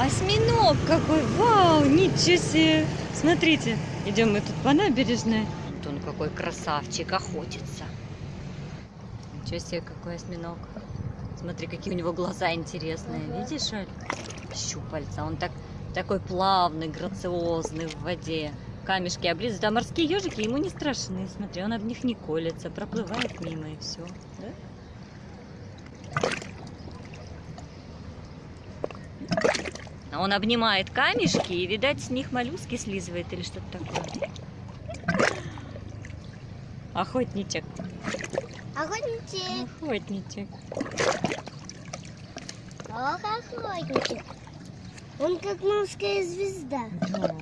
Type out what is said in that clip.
Осьминог какой! Вау! Ничего себе! Смотрите, идем мы тут по набережной. Вот он какой красавчик, охотится. Ничего себе, какой осьминог. Смотри, какие у него глаза интересные. Видишь, Аль? Щупальца. Он так, такой плавный, грациозный в воде. Камешки облизывают. А морские ежики ему не страшны. Смотри, он об них не колется, проплывает мимо и все. Он обнимает камешки и, видать, с них моллюски слизывает или что-то такое. Охотничек. Охотничек. Охотничек. Ох, охотничек. Он как морская звезда. Да.